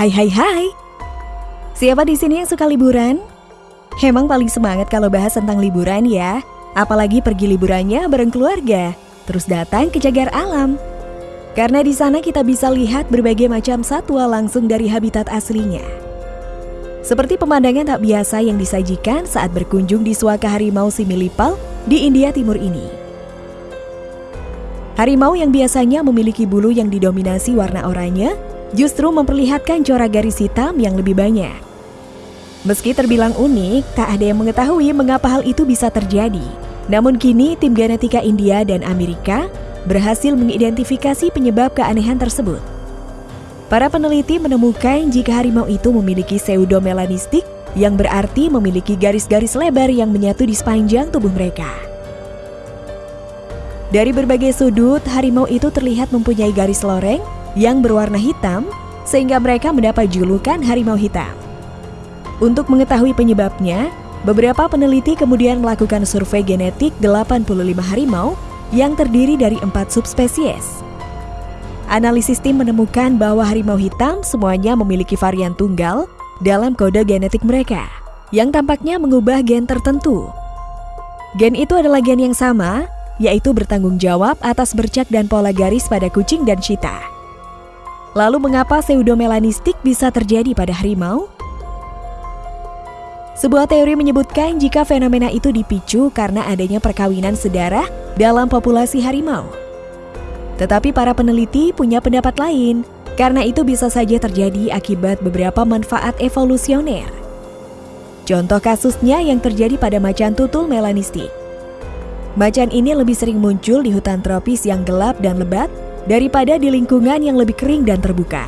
Hai hai hai. Siapa di sini yang suka liburan? Emang paling semangat kalau bahas tentang liburan ya. Apalagi pergi liburannya bareng keluarga, terus datang ke jagar alam. Karena di sana kita bisa lihat berbagai macam satwa langsung dari habitat aslinya. Seperti pemandangan tak biasa yang disajikan saat berkunjung di suaka harimau Similipal di India Timur ini. Harimau yang biasanya memiliki bulu yang didominasi warna oranye justru memperlihatkan corak garis hitam yang lebih banyak. Meski terbilang unik, tak ada yang mengetahui mengapa hal itu bisa terjadi. Namun kini tim genetika India dan Amerika berhasil mengidentifikasi penyebab keanehan tersebut. Para peneliti menemukan jika harimau itu memiliki pseudomelanistik yang berarti memiliki garis-garis lebar yang menyatu di sepanjang tubuh mereka. Dari berbagai sudut, harimau itu terlihat mempunyai garis loreng yang berwarna hitam sehingga mereka mendapat julukan harimau hitam. Untuk mengetahui penyebabnya, beberapa peneliti kemudian melakukan survei genetik 85 harimau yang terdiri dari empat subspesies. Analisis tim menemukan bahwa harimau hitam semuanya memiliki varian tunggal dalam kode genetik mereka, yang tampaknya mengubah gen tertentu. Gen itu adalah gen yang sama, yaitu bertanggung jawab atas bercak dan pola garis pada kucing dan cheetah. Lalu mengapa pseudomelanistik bisa terjadi pada harimau? Sebuah teori menyebutkan jika fenomena itu dipicu karena adanya perkawinan sedarah dalam populasi harimau. Tetapi para peneliti punya pendapat lain, karena itu bisa saja terjadi akibat beberapa manfaat evolusioner. Contoh kasusnya yang terjadi pada macan tutul melanistik. Macan ini lebih sering muncul di hutan tropis yang gelap dan lebat daripada di lingkungan yang lebih kering dan terbuka.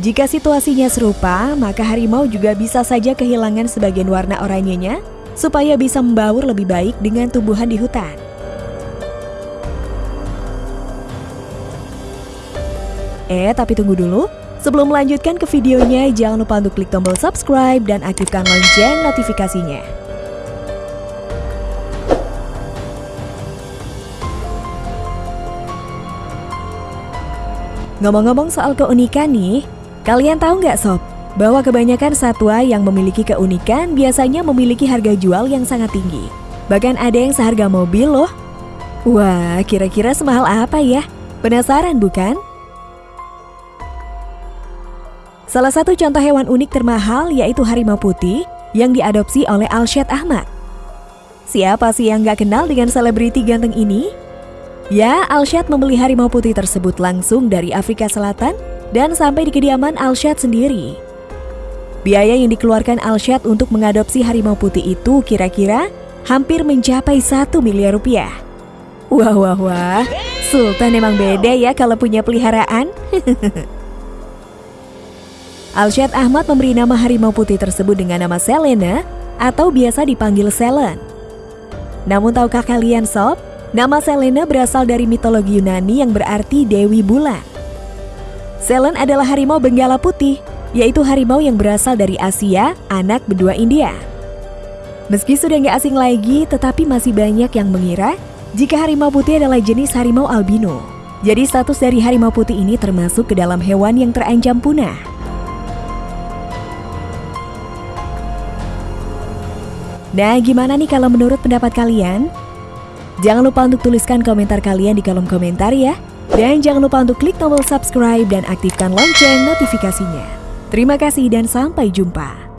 Jika situasinya serupa, maka harimau juga bisa saja kehilangan sebagian warna oranyenya supaya bisa membaur lebih baik dengan tumbuhan di hutan. Eh, tapi tunggu dulu. Sebelum melanjutkan ke videonya, jangan lupa untuk klik tombol subscribe dan aktifkan lonceng notifikasinya. Ngomong-ngomong soal keunikan nih, kalian tahu nggak sob, bahwa kebanyakan satwa yang memiliki keunikan biasanya memiliki harga jual yang sangat tinggi. Bahkan ada yang seharga mobil loh. Wah, kira-kira semahal apa ya? Penasaran bukan? Salah satu contoh hewan unik termahal yaitu harimau putih yang diadopsi oleh Alshad Ahmad. Siapa sih yang nggak kenal dengan selebriti ganteng ini? Ya, Alshad membeli harimau putih tersebut langsung dari Afrika Selatan dan sampai di kediaman Alshad sendiri. Biaya yang dikeluarkan Alshad untuk mengadopsi harimau putih itu kira-kira hampir mencapai satu miliar rupiah. Wah, wah, wah. Sultan emang beda ya kalau punya peliharaan. Alshad Ahmad memberi nama harimau putih tersebut dengan nama Selena atau biasa dipanggil Selen. Namun tahukah kalian sob, Nama Selena berasal dari mitologi Yunani yang berarti Dewi Bulan. Selen adalah harimau benggala putih, yaitu harimau yang berasal dari Asia, anak benua India. Meski sudah nggak asing lagi, tetapi masih banyak yang mengira jika harimau putih adalah jenis harimau albino. Jadi status dari harimau putih ini termasuk ke dalam hewan yang terancam punah. Nah, gimana nih kalau menurut pendapat kalian? Jangan lupa untuk tuliskan komentar kalian di kolom komentar ya. Dan jangan lupa untuk klik tombol subscribe dan aktifkan lonceng notifikasinya. Terima kasih dan sampai jumpa.